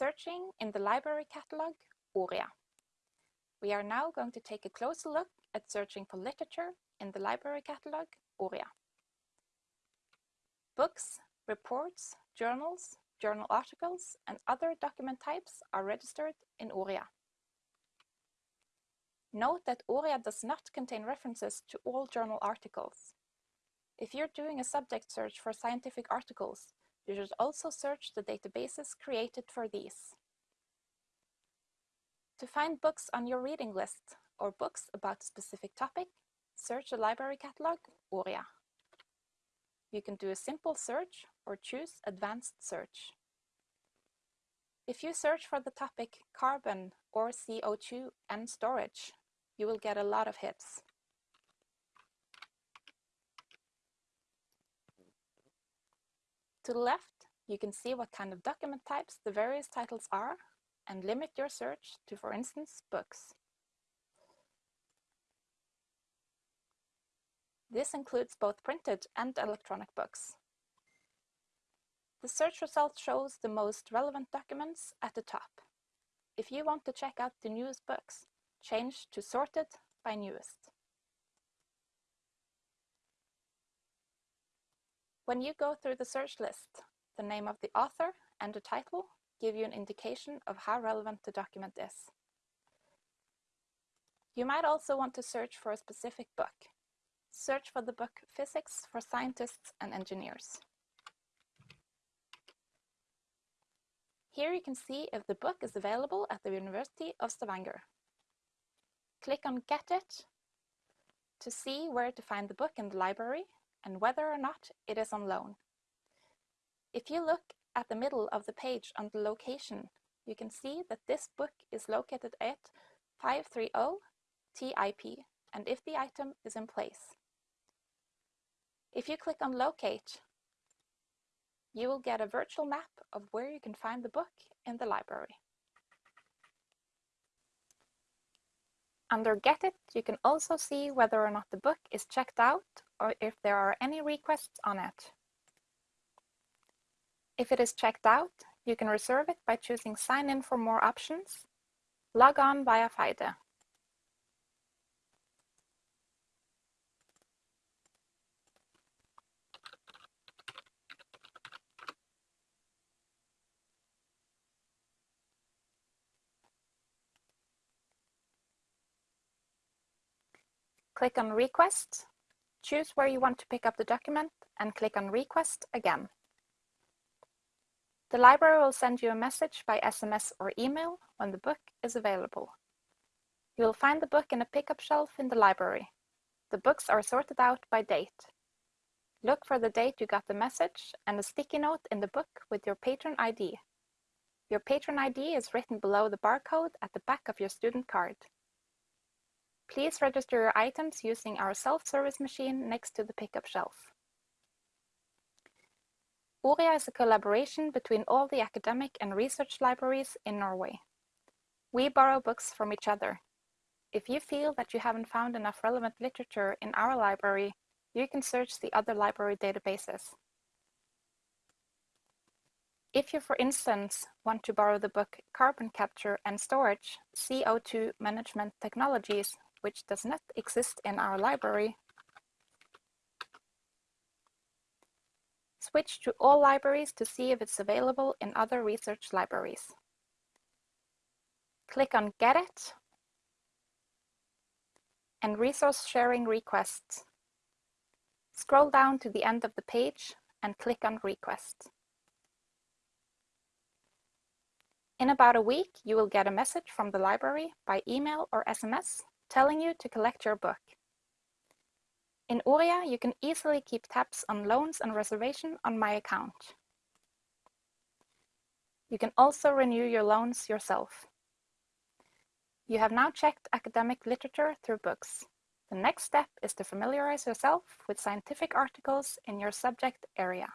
Searching in the library catalog, ORIA. We are now going to take a closer look at searching for literature in the library catalog, ORIA. Books, reports, journals, journal articles, and other document types are registered in ORIA. Note that ORIA does not contain references to all journal articles. If you're doing a subject search for scientific articles, you should also search the databases created for these. To find books on your reading list or books about a specific topic, search the library catalog, ORIA. You can do a simple search or choose advanced search. If you search for the topic carbon or CO2 and storage, you will get a lot of hits. To the left, you can see what kind of document types the various titles are and limit your search to, for instance, books. This includes both printed and electronic books. The search result shows the most relevant documents at the top. If you want to check out the newest books, change to sorted by newest. When you go through the search list, the name of the author and the title give you an indication of how relevant the document is. You might also want to search for a specific book. Search for the book Physics for Scientists and Engineers. Here you can see if the book is available at the University of Stavanger. Click on Get It to see where to find the book in the library and whether or not it is on loan. If you look at the middle of the page on the location, you can see that this book is located at 530 TIP and if the item is in place. If you click on Locate, you will get a virtual map of where you can find the book in the library. Under Get It, you can also see whether or not the book is checked out or if there are any requests on it. If it is checked out, you can reserve it by choosing Sign in for more options, log on via Feide. Click on Request, choose where you want to pick up the document and click on Request again. The library will send you a message by SMS or email when the book is available. You will find the book in a pickup shelf in the library. The books are sorted out by date. Look for the date you got the message and a sticky note in the book with your patron ID. Your patron ID is written below the barcode at the back of your student card. Please register your items using our self-service machine next to the pickup shelf. ORIA is a collaboration between all the academic and research libraries in Norway. We borrow books from each other. If you feel that you haven't found enough relevant literature in our library, you can search the other library databases. If you, for instance, want to borrow the book Carbon Capture and Storage, CO2 Management Technologies which does not exist in our library. Switch to all libraries to see if it's available in other research libraries. Click on Get It and Resource Sharing Requests. Scroll down to the end of the page and click on Request. In about a week, you will get a message from the library by email or SMS telling you to collect your book. In ORIA, you can easily keep tabs on loans and reservation on My Account. You can also renew your loans yourself. You have now checked academic literature through books. The next step is to familiarize yourself with scientific articles in your subject area.